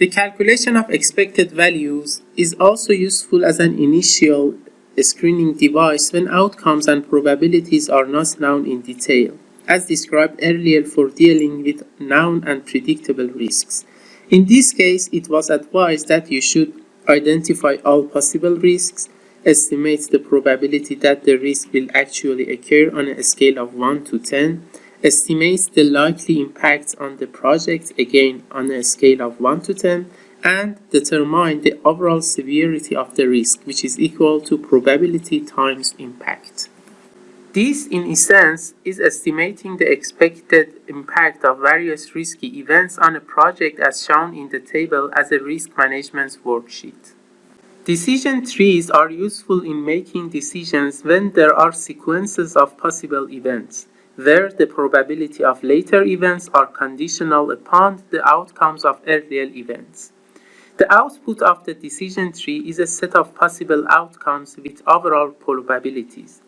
The calculation of expected values is also useful as an initial screening device when outcomes and probabilities are not known in detail, as described earlier for dealing with known and predictable risks. In this case, it was advised that you should identify all possible risks, estimate the probability that the risk will actually occur on a scale of 1 to 10, estimate the likely impact on the project again on a scale of 1 to 10, and determine the overall severity of the risk, which is equal to probability times impact. This, in essence, is estimating the expected impact of various risky events on a project as shown in the table as a risk management worksheet. Decision trees are useful in making decisions when there are sequences of possible events, where the probability of later events are conditional upon the outcomes of earlier events. The output of the decision tree is a set of possible outcomes with overall probabilities.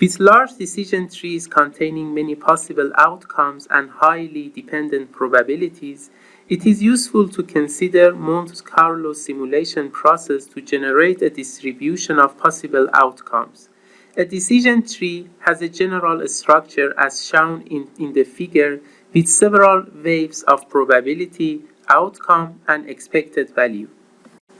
With large decision trees containing many possible outcomes and highly dependent probabilities, it is useful to consider Monte Carlo simulation process to generate a distribution of possible outcomes. A decision tree has a general structure as shown in, in the figure with several waves of probability, outcome, and expected value.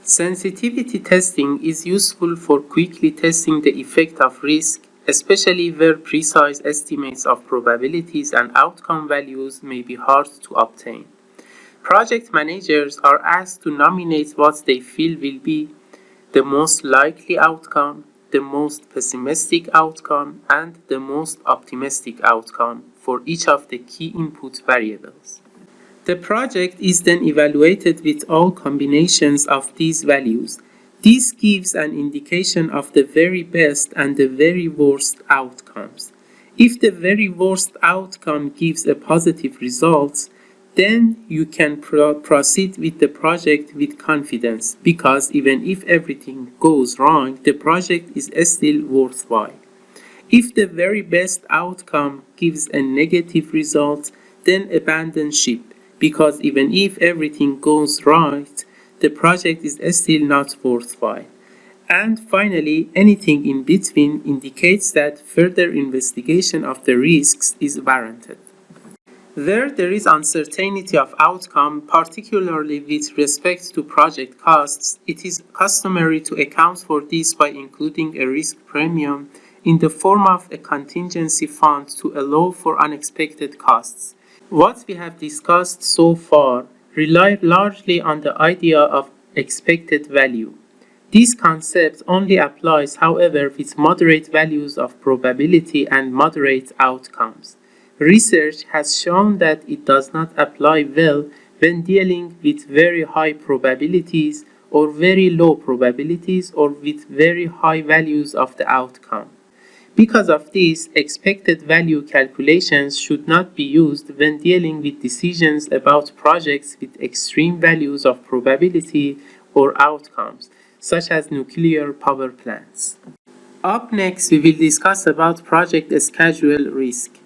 Sensitivity testing is useful for quickly testing the effect of risk, especially where precise estimates of probabilities and outcome values may be hard to obtain. Project managers are asked to nominate what they feel will be the most likely outcome, the most pessimistic outcome, and the most optimistic outcome for each of the key input variables. The project is then evaluated with all combinations of these values. This gives an indication of the very best and the very worst outcomes. If the very worst outcome gives a positive result, then you can pro proceed with the project with confidence because even if everything goes wrong, the project is still worthwhile. If the very best outcome gives a negative result, then abandon ship because even if everything goes right, the project is still not worthwhile. And finally, anything in between indicates that further investigation of the risks is warranted. Where there is uncertainty of outcome, particularly with respect to project costs, it is customary to account for this by including a risk premium in the form of a contingency fund to allow for unexpected costs. What we have discussed so far rely largely on the idea of expected value. This concept only applies, however, with moderate values of probability and moderate outcomes. Research has shown that it does not apply well when dealing with very high probabilities or very low probabilities or with very high values of the outcome. Because of this, expected value calculations should not be used when dealing with decisions about projects with extreme values of probability or outcomes, such as nuclear power plants. Up next, we will discuss about project schedule risk.